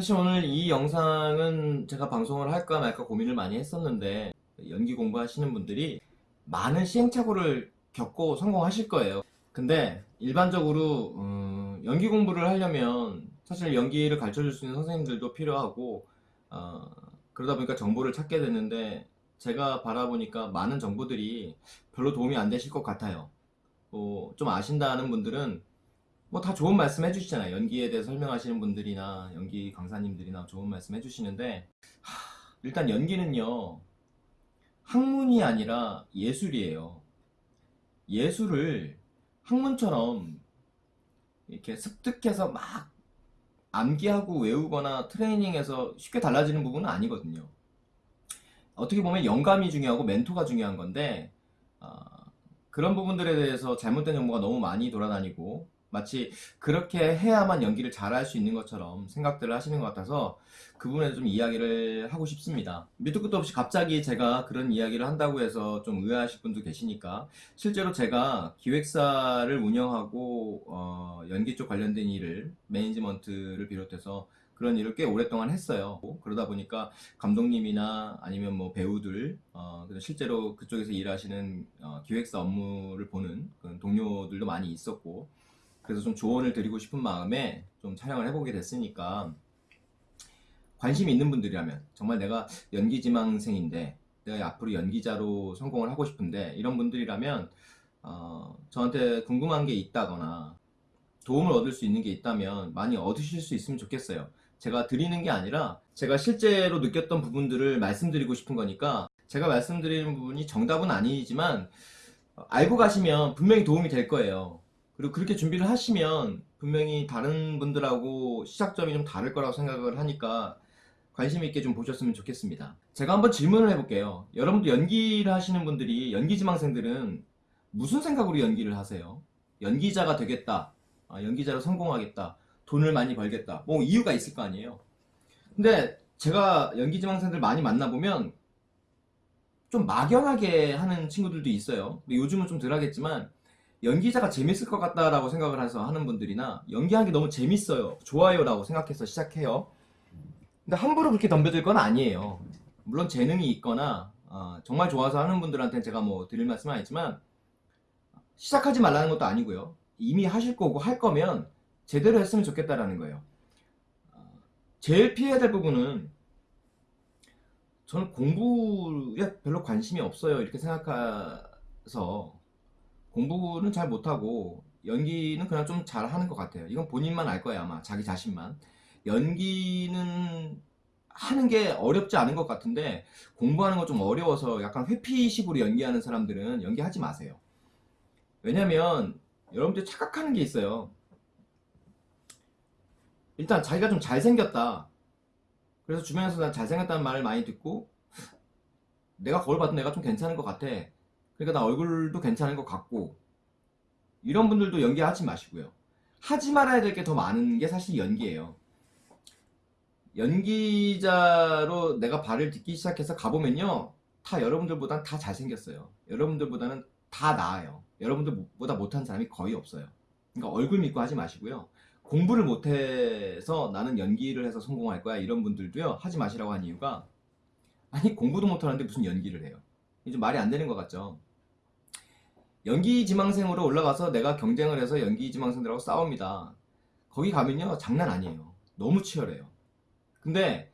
사실 오늘 이 영상은 제가 방송을 할까 말까 고민을 많이 했었는데 연기 공부하시는 분들이 많은 시행착오를 겪고 성공하실 거예요. 근데 일반적으로 음, 연기 공부를 하려면 사실 연기를 가르쳐 줄 수 있는 선생님들도 필요하고 어, 그러다 보니까 정보를 찾게 됐는데 제가 바라보니까 많은 정보들이 별로 도움이 안 되실 것 같아요. 뭐, 좀 아신다는 분들은 뭐 다 좋은 말씀 해주시잖아요. 연기에 대해 설명하시는 분들이나 연기 강사님들이나 좋은 말씀 해주시는데 하, 일단 연기는요 학문이 아니라 예술이에요. 예술을 학문처럼 이렇게 습득해서 막 암기하고 외우거나 트레이닝해서 쉽게 달라지는 부분은 아니거든요. 어떻게 보면 영감이 중요하고 멘토가 중요한 건데 어, 그런 부분들에 대해서 잘못된 정보가 너무 많이 돌아다니고 마치 그렇게 해야만 연기를 잘할 수 있는 것처럼 생각들을 하시는 것 같아서 그 부분에 좀 이야기를 하고 싶습니다. 밑도 끝도 없이 갑자기 제가 그런 이야기를 한다고 해서 좀 의아하실 분도 계시니까 실제로 제가 기획사를 운영하고 어, 연기 쪽 관련된 일을 매니지먼트를 비롯해서 그런 일을 꽤 오랫동안 했어요. 그러다 보니까 감독님이나 아니면 뭐 배우들, 어, 실제로 그쪽에서 일하시는 어, 기획사 업무를 보는 동료들도 많이 있었고, 그래서 좀 조언을 드리고 싶은 마음에 좀 촬영을 해보게 됐으니까 관심이 있는 분들이라면 정말 내가 연기지망생인데 내가 앞으로 연기자로 성공을 하고 싶은데 이런 분들이라면 어, 저한테 궁금한 게 있다거나 도움을 얻을 수 있는 게 있다면 많이 얻으실 수 있으면 좋겠어요. 제가 드리는 게 아니라 제가 실제로 느꼈던 부분들을 말씀드리고 싶은 거니까 제가 말씀드리는 부분이 정답은 아니지만 알고 가시면 분명히 도움이 될 거예요. 그리고 그렇게 준비를 하시면 분명히 다른 분들하고 시작점이 좀 다를 거라고 생각을 하니까 관심 있게 좀 보셨으면 좋겠습니다. 제가 한번 질문을 해볼게요. 여러분들 연기를 하시는 분들이 연기 지망생들은 무슨 생각으로 연기를 하세요? 연기자가 되겠다. 아, 연기자로 성공하겠다. 돈을 많이 벌겠다. 뭐 이유가 있을 거 아니에요. 근데 제가 연기 지망생들 많이 만나보면 좀 막연하게 하는 친구들도 있어요. 요즘은 좀 덜 하겠지만 연기자가 재밌을 것 같다라고 생각을 해서 하는 분들이나 연기하는 게 너무 재밌어요. 좋아요 라고 생각해서 시작해요. 근데 함부로 그렇게 덤벼들 건 아니에요. 물론 재능이 있거나 어, 정말 좋아서 하는 분들한테는 제가 뭐 드릴 말씀은 아니지만 시작하지 말라는 것도 아니고요. 이미 하실 거고 할 거면 제대로 했으면 좋겠다라는 거예요. 어, 제일 피해야 될 부분은 저는 공부에 별로 관심이 없어요. 이렇게 생각해서 공부는 잘 못하고 연기는 그냥 좀 잘하는 것 같아요. 이건 본인만 알 거예요 아마 자기 자신만. 연기는 하는 게 어렵지 않은 것 같은데 공부하는 거좀 어려워서 약간 회피식으로 연기하는 사람들은 연기하지 마세요. 왜냐면 여러분들 착각하는 게 있어요. 일단 자기가 좀 잘생겼다. 그래서 주변에서 난 잘생겼다는 말을 많이 듣고 내가 거울 봐도 내가 좀 괜찮은 것 같아. 그러니까 나 얼굴도 괜찮은 것 같고 이런 분들도 연기하지 마시고요. 하지 말아야 될 게 더 많은 게 사실 연기예요. 연기자로 내가 발을 딛기 시작해서 가보면요. 다 여러분들보단 다 잘생겼어요. 여러분들보다는 다 나아요. 여러분들보다 못한 사람이 거의 없어요. 그러니까 얼굴 믿고 하지 마시고요. 공부를 못해서 나는 연기를 해서 성공할 거야 이런 분들도요 하지 마시라고 한 이유가 아니 공부도 못하는데 무슨 연기를 해요. 이제 말이 안 되는 것 같죠. 연기 지망생으로 올라가서 내가 경쟁을 해서 연기 지망생들하고 싸웁니다. 거기 가면요 장난 아니에요. 너무 치열해요. 근데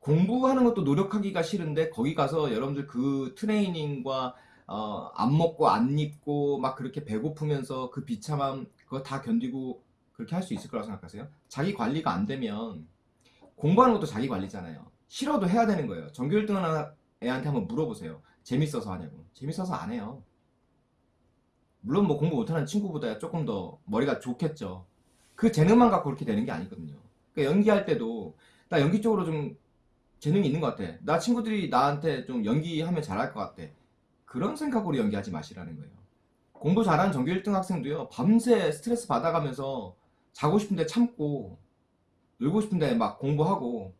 공부하는 것도 노력하기가 싫은데 거기 가서 여러분들 그 트레이닝과 어, 안 먹고 안 입고 막 그렇게 배고프면서 그 비참함 그거 다 견디고 그렇게 할 수 있을 거라고 생각하세요? 자기 관리가 안 되면 공부하는 것도 자기 관리잖아요. 싫어도 해야 되는 거예요. 전교 1등 하는 애한테 한번 물어보세요. 재밌어서 하냐고. 재밌어서 안 해요. 물론 뭐 공부 못하는 친구보다 조금 더 머리가 좋겠죠. 그 재능만 갖고 그렇게 되는 게 아니거든요. 그러니까 연기할 때도 나 연기 쪽으로 좀 재능이 있는 것 같아. 나 친구들이 나한테 좀 연기하면 잘할 것 같아. 그런 생각으로 연기하지 마시라는 거예요. 공부 잘하는 전교 1등 학생도요. 밤새 스트레스 받아가면서 자고 싶은데 참고 놀고 싶은데 막 공부하고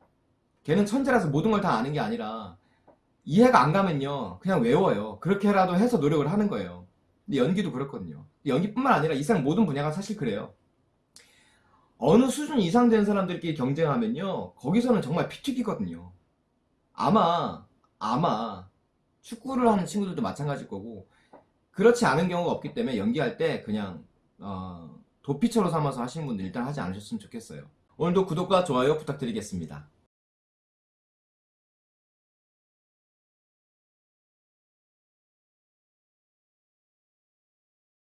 걔는 천재라서 모든 걸 다 아는 게 아니라 이해가 안 가면요. 그냥 외워요. 그렇게라도 해서 노력을 하는 거예요. 근데 연기도 그렇거든요. 연기뿐만 아니라 이상 모든 분야가 사실 그래요. 어느 수준 이상 된 사람들끼리 경쟁하면요. 거기서는 정말 피튀기거든요. 아마, 아마, 축구를 하는 친구들도 마찬가지일 거고, 그렇지 않은 경우가 없기 때문에 연기할 때 그냥, 어, 도피처로 삼아서 하시는 분들 일단 하지 않으셨으면 좋겠어요. 오늘도 구독과 좋아요 부탁드리겠습니다.